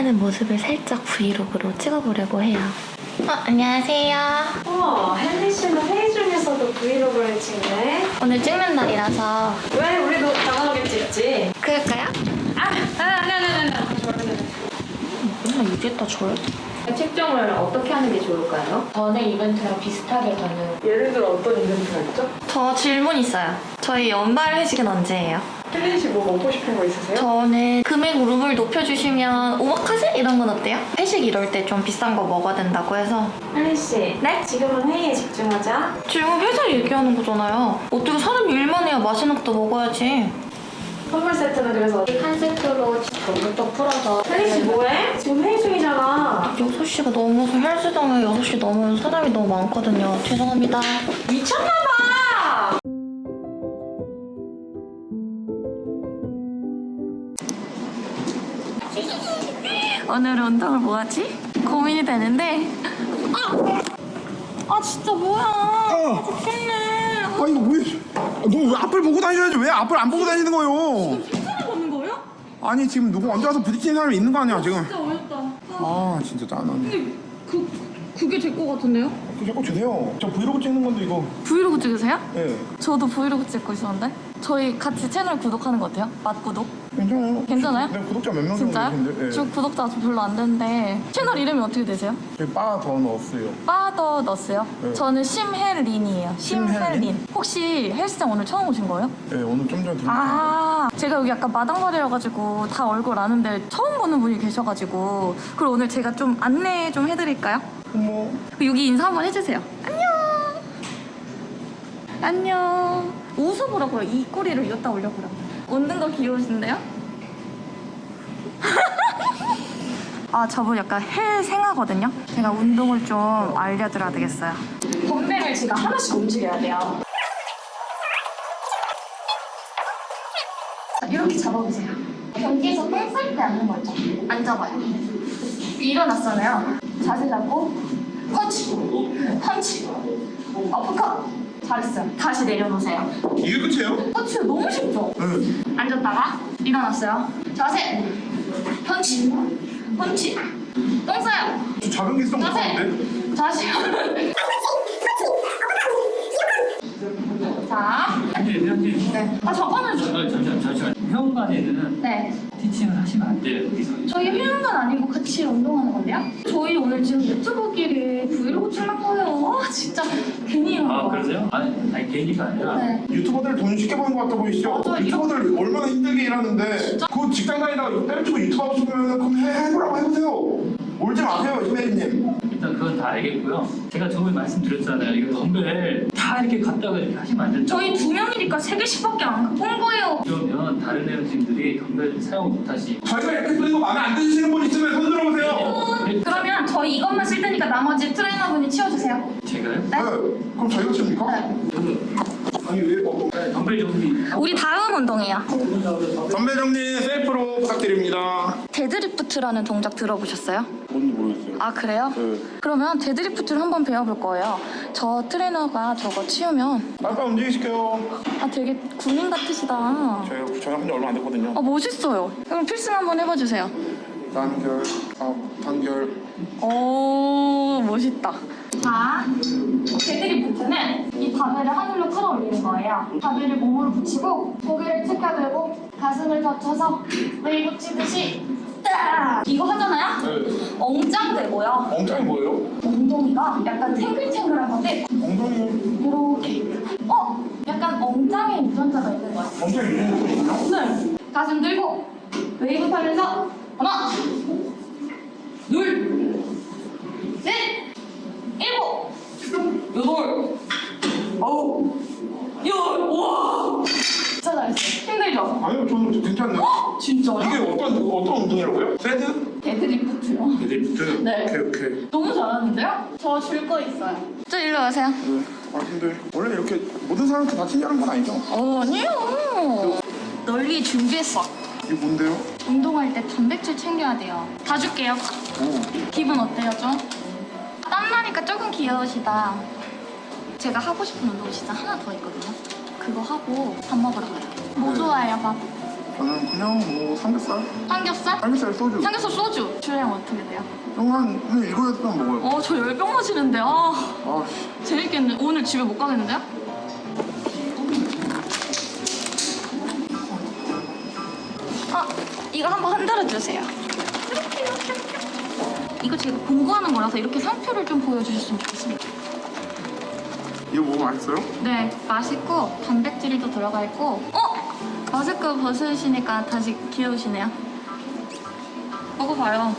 준비하는 모습을 살짝 브이로그로 찍어보려고 해요. 어, 안녕하세요. 우와, 헨리 씨는 회의 중에서도 브이로그를 찍네. 오늘 찍는 날이라서 왜 우리도 당황하게 찍지? 그럴까요? 아, 아, 아니, 아니, 아니, 아니. 맨날 이랬다 저래. 책정을 어떻게 하는 게 좋을까요? 전에 이벤트랑 비슷하게 저는 예를 들어 어떤 이벤트가 있죠? 저 질문 있어요. 저희 연말 회식은 언제예요? 헨리 씨뭐 먹고 싶은 거 있으세요? 저는 금액 룸을 높여주시면 오마카세 이런 건 어때요? 회식 이럴 때 좀 비싼 거 먹어야 된다고 해서 헨리 씨, 네? 지금은 회의에 집중하자. 지금 회사 얘기하는 거잖아요. 어떻게 사람이 일만 해야 맛있는 것도 먹어야지. 선물 세트는 그래서 한 세트로 전부터 풀어서 헨리 씨 뭐해? 지금 회의 중이잖아. 6시가 넘어서 헬스장에 6시 넘으면 사람이 너무 많거든요. 죄송합니다. 미쳤나봐! 오늘 운동을 뭐 하지? 고민이 되는데 아! 아 진짜 뭐야 아, 좋겠네 아 이거 왜? 너 왜 앞을 보고 다니셔야지 왜 앞을 안 보고 다니는 거예요? 사람 없는 거예요? 아니 지금 누구 언제 와서 부딪히는 사람이 있는 거 아니야 지금? 진짜 어렵다 아 진짜 짠하네. 그, 그게 될것 같은데요? 그 자꾸 주세요. 저 브이로그 찍는 건데 이거. 브이로그 찍으세요? 예. 저도 브이로그 찍고 있었는데 저희 같이 채널 구독하는 거 어때요? 맛구독? 괜찮아요. 괜찮아요? 네 구독자 몇 명 정도 진짜요? 계신데. 예. 저 구독자 별로 안 되는데 채널 이름이 어떻게 되세요? 저희 바더 넣었어요. 빠더 너스요? 네. 저는 심혜린이에요 심혜린 심혜린? 혹시 헬스장 오늘 처음 오신 거예요? 예 오늘 좀 전에 들었어요. 아 제가 여기 약간 마당발이여가지고 다 얼굴 아는데 처음 보는 분이 계셔가지고 그리고 오늘 제가 좀 안내 좀 해드릴까요? 어머. 여기 인사 한번 해주세요 안녕 안녕 웃어보라고요 이 꼬리를 이었다 올려보라고 웃는 거 귀여우신데요? 아 저분 약간 헬 생하거든요 제가 운동을 좀 알려드려야 되겠어요 덤벨을 제가 하나씩 움직여야 돼요 자, 이렇게 잡아보세요. 경기에서 뺑쌀때 앉는 거 있죠? 앉아봐요. 일어났잖아요. 자세 잡고 펀치, 펀치, 어퍼컷. 잘했어요. 다시 내려놓으세요. 이게 끝이에요? 펀치 너무 쉽죠? 네. 앉았다가 일어났어요. 자세, 펀치, 펀치. 똥 싸요. 저 자변기 쓰던 거 같은데? 자세. 다시. 자, 네. 아 잠깐만요. 어, 잠시만 잠시만 회원관에는 네. 티칭을 하시면 안 돼요 여기서 저희 회원관 아니고 같이 운동하는 건데요? 저희 오늘 지금 유튜버끼리 브이로그 찍는 거예요. 아 진짜 괜히 이런 아 거. 그러세요? 아니 아니 개인기가 아니라 네. 유튜버들 돈 쉽게 버는 것 같아 보이시죠? 맞아요. 유튜버들 얼마나 힘들게 일하는데 그 직장 다니다가 때려치고 유튜브 하고 싶으면 그럼 해, 해보라고 해보세요. 울지 마세요 이메일님. 일단 그건 다 알겠고요 제가 저번에 말씀드렸잖아요 이거 덤벨 다 이렇게 갖다가 이렇게 하시면 안 된다고 저희 두 명이니까 세 개씩밖에 안 갖고 온 거예요. 다른 회원님들이 덤벨 사용 못하시 저희가 이렇게 쓰는 거 마음에 안 드시는 분 있으면 손 들어보세요. 그러면 저희 이것만 쓸 테니까 나머지 트레이너분이 치워주세요. 제가요? 네. 그럼 저희가 칩니까? 네. 아니 왜 어, 덤벨 정리 우리 다음 운동이에요. 선배 정리 셀프로 부탁드립니다. 데드리프트라는 동작 들어보셨어요? 뭔지 모르겠어요. 아 그래요? 네. 그러면 데드리프트를 한번 배워볼 거예요. 저 트레이너가 저거 치우면 빨리 움직이실게요. 아 되게 군인 같으시다. 저희가 저희가 한지 얼마 안 됐거든요. 아 멋있어요. 그럼 필승 한번 해봐주세요. 단결, 아, 단결. 오 멋있다. 자, 데드리프트는 이 바벨을 하늘로 끌어올리는 거예요. 바벨을 몸으로 붙이고 고개를 들고 가슴을 젖혀서 웨이브 치듯이 딱 이거 하잖아요. 네. 엉짱 되고요. 엉짱이 뭐예요? 엉덩이가 약간 탱글탱글한 건데 엉덩이 이렇게 어? 약간 엉짱에 유전자가 있는 거예요. 엉짱이 있는 거예요? 네. 가슴 들고 웨이브 타면서 하나 둘 셋, 일곱, 여덟, 아홉, 열, 와! 진짜 잘했어요. 힘들죠? 아니요, 저는 괜찮네요. 진짜요? 이게 어떤 어떤 운동이라고요? 세드? 데드리프트요. 데드리프트. 네. 오케이 오케이. 너무 잘하는데요? 저 줄 거 있어요. 저 일로 오세요. 네. 아 근데 원래 이렇게 모든 사람한테 다 친절한 건 아니죠? 어, 아니요. 널 위해 준비했어. 이게 뭔데요? 운동할 때 단백질 챙겨야 돼요. 다 줄게요. 오. 기분 어때요, 좀? 땀나니까 조금 귀여우시다. 제가 하고 싶은 운동 진짜 하나 더 있거든요. 그거 하고 밥 먹으러 가요. 뭐 네. 좋아해요, 밥? 저는 그냥 뭐 삼겹살? 삼겹살? 삼겹살 소주. 삼겹살 소주. 주량 어떻게 돼요? 형한 여덟 병 먹어요. 어, 저 열병 마시는데. 아, 아, 씨. 재밌겠네. 오늘 집에 못 가겠는데요? 아, 이거 한번 흔들어 주세요. 이렇게, 이렇게, 이렇게. 이거 제가 공부하는 거라서 이렇게 상표를 좀 보여주셨으면 좋겠습니다. 이거 뭐 맛있어요? 네, 맛있고 단백질도 들어가 있고 어? 마스크 벗으시니까 다시 귀여우시네요. 먹어봐요.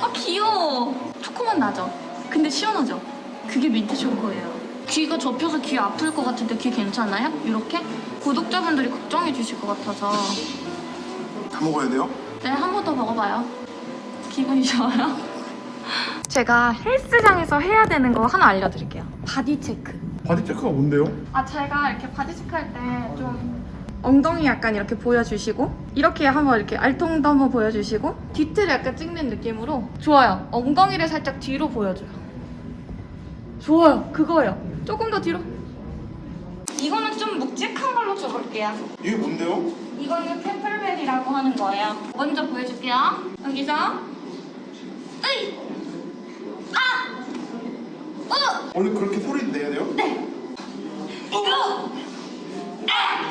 아 귀여워. 초코맛 나죠? 근데 시원하죠? 그게 민트 초코예요. 귀가 접혀서 귀 아플 것 같은데 귀 괜찮아요? 이렇게? 구독자분들이 걱정해 주실 것 같아서 다 먹어야 돼요? 네, 한 번 더 먹어봐요. 기분이 좋아요? 제가 헬스장에서 해야 되는 거 하나 알려드릴게요. body check. body check가 뭔데요? 아 제가 이렇게 body check 할 때 좀 엉덩이 약간 이렇게 보여주시고 이렇게 한번 이렇게 알통도 한번 보여주시고 뒤틀 약간 찍는 느낌으로 좋아요 엉덩이를 살짝 뒤로 보여줘요 좋아요 그거예요 조금 더 뒤로 이거는 좀 묵직한 걸로 줘볼게요 이게 뭔데요? 이거는 캠플벨이라고 하는 거예요 먼저 보여줄게요 여기서 으이 아 어! 원래 그렇게 소리 내야 돼요? 네. 어! 아!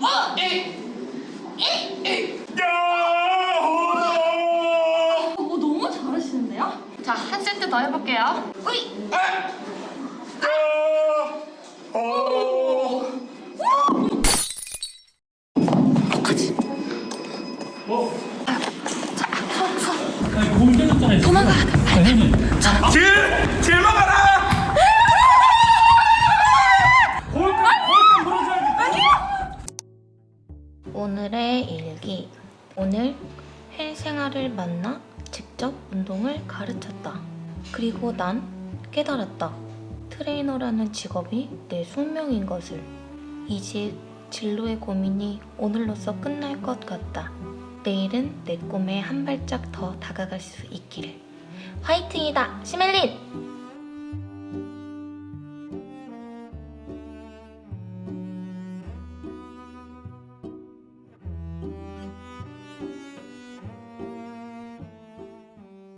어! 에! 에! 에! 오, 너무 잘하시는데요? 자, 한 세트 더 해볼게요. 으이! 어? 오늘의 일기. 오늘 헬 생활을 만나 직접 운동을 가르쳤다. 그리고 난 깨달았다. 트레이너라는 직업이 내 숙명인 것을. 이제 진로의 고민이 오늘로써 끝날 것 같다. 내일은 내 꿈에 한 발짝 더 다가갈 수 있기를. 화이팅이다, 시멜린!